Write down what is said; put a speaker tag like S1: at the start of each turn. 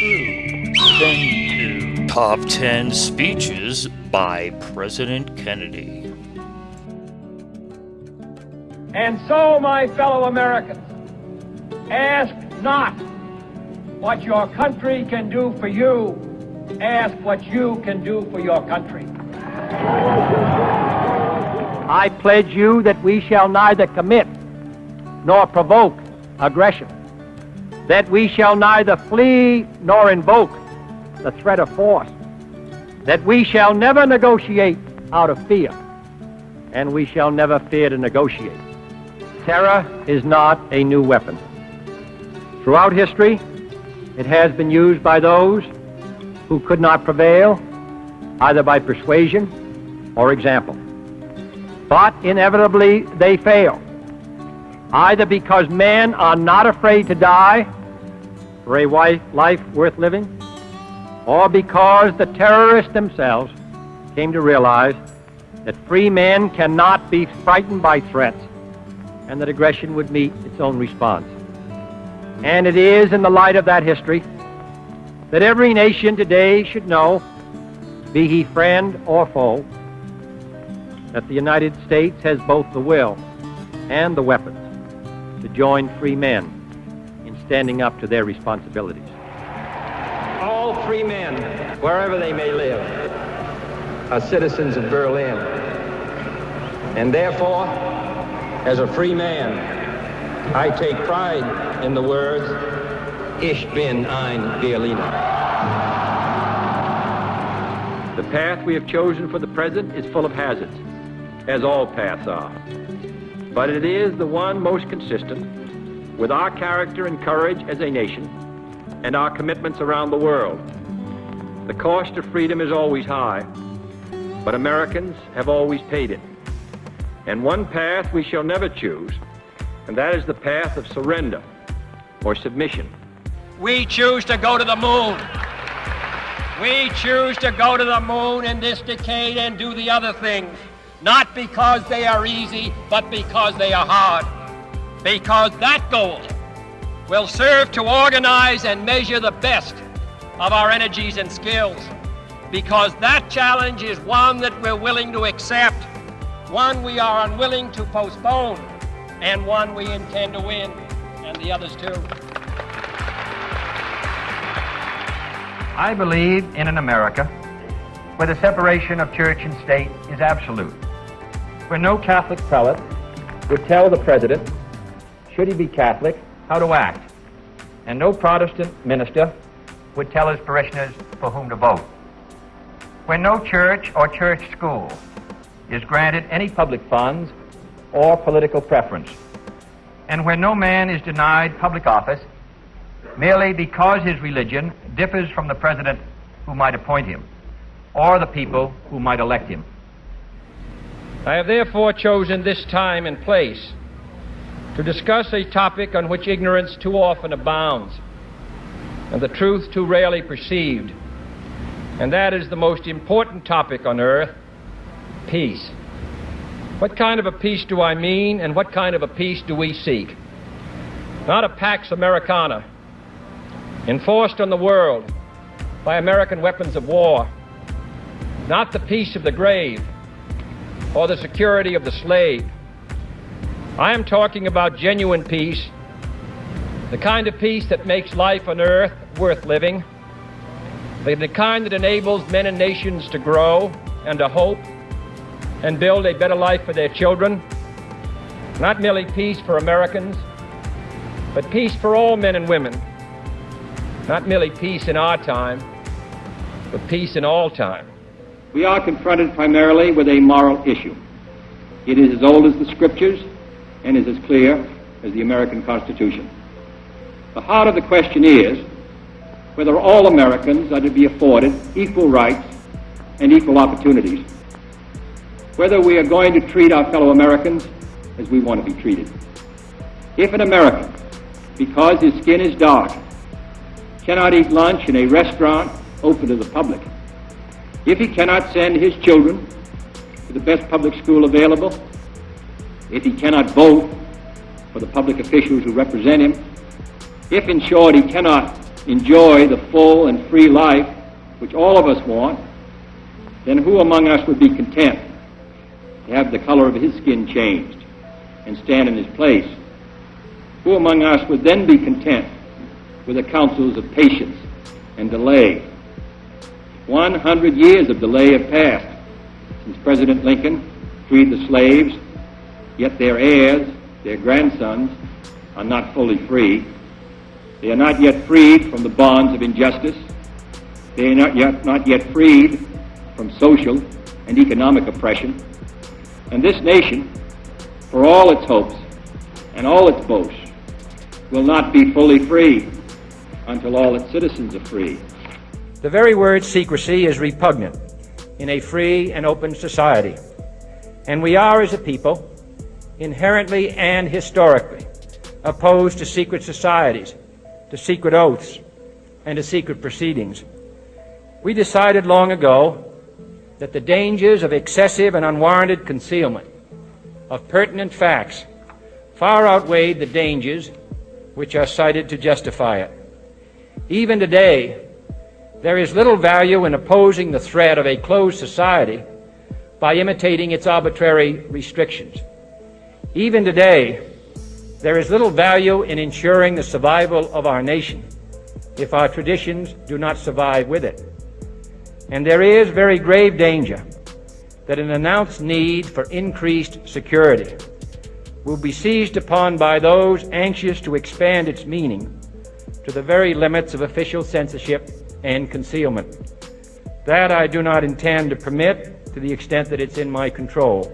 S1: true. Then to Top 10 Speeches by President Kennedy.
S2: And so, my fellow Americans, ask not what your country can do for you, ask what you can do for your country.
S3: I pledge you that we shall neither commit nor provoke aggression, that we shall neither flee nor invoke the threat of force, that we shall never negotiate out of fear, and we shall never fear to negotiate. Terror is not a new weapon. Throughout history, it has been used by those who could not prevail either by persuasion or example. But inevitably they fail, either because men are not afraid to die for a life worth living, or because the terrorists themselves came to realize that free men cannot be frightened by threats and that aggression would meet its own response. And it is in the light of that history that every nation today should know, be he friend or foe, that the United States has both the will and the weapons to join free men in standing up to their responsibilities.
S4: All free men, wherever they may live, are citizens of Berlin. And therefore, as a free man, I take pride in the words, Ich bin ein Berliner.
S3: The path we have chosen for the present is full of hazards, as all paths are. But it is the one most consistent with our character and courage as a nation and our commitments around the world. The cost of freedom is always high, but Americans have always paid it. And one path we shall never choose, and that is the path of surrender or submission.
S5: We choose to go to the moon. We choose to go to the moon in this decade and do the other things, not because they are easy, but because they are hard. Because that goal will serve to organize and measure the best of our energies and skills. Because that challenge is one that we're willing to accept, one we are unwilling to postpone, and one we intend to win, and the others too.
S6: I believe in an America where the separation of church and state is absolute, where no Catholic prelate would tell the president, should he be Catholic, how to act, and no Protestant minister would tell his parishioners for whom to vote, When no church or church school is granted any public funds or political preference, and when no man is denied public office merely because his religion differs from the president who might appoint him or the people who might elect him.
S5: I have therefore chosen this time and place to discuss a topic on which ignorance too often abounds and the truth too rarely perceived, and that is the most important topic on earth peace. What kind of a peace do I mean, and what kind of a peace do we seek? Not a Pax Americana enforced on the world by American weapons of war, not the peace of the grave or the security of the slave. I am talking about genuine peace, the kind of peace that makes life on earth worth living, the kind that enables men and nations to grow and to hope and build a better life for their children. Not merely peace for Americans, but peace for all men and women not merely peace in our time, but peace in all time.
S7: We are confronted primarily with a moral issue. It is as old as the scriptures and is as clear as the American Constitution. The heart of the question is whether all Americans are to be afforded equal rights and equal opportunities, whether we are going to treat our fellow Americans as we want to be treated. If an American, because his skin is dark, cannot eat lunch in a restaurant open to the public, if he cannot send his children to the best public school available, if he cannot vote for the public officials who represent him, if in short he cannot enjoy the full and free life which all of us want, then who among us would be content to have the color of his skin changed and stand in his place? Who among us would then be content with the counsels of patience and delay? 100 years of delay have passed since President Lincoln freed the slaves, yet their heirs, their grandsons, are not fully free. They are not yet freed from the bonds of injustice. They are not yet, not yet freed from social and economic oppression. And this nation, for all its hopes and all its boasts, will not be fully free until all its citizens are free.
S5: The very word secrecy is repugnant in a free and open society. And we are, as a people, inherently and historically opposed to secret societies, to secret oaths, and to secret proceedings. We decided long ago that the dangers of excessive and unwarranted concealment of pertinent facts far outweighed the dangers which are cited to justify it. Even today, there is little value in opposing the threat of a closed society by imitating its arbitrary restrictions. Even today, there is little value in ensuring the survival of our nation if our traditions do not survive with it. And there is very grave danger that an announced need for increased security will be seized upon by those anxious to expand its meaning to the very limits of official censorship and concealment. That I do not intend to permit to the extent that it's in my control.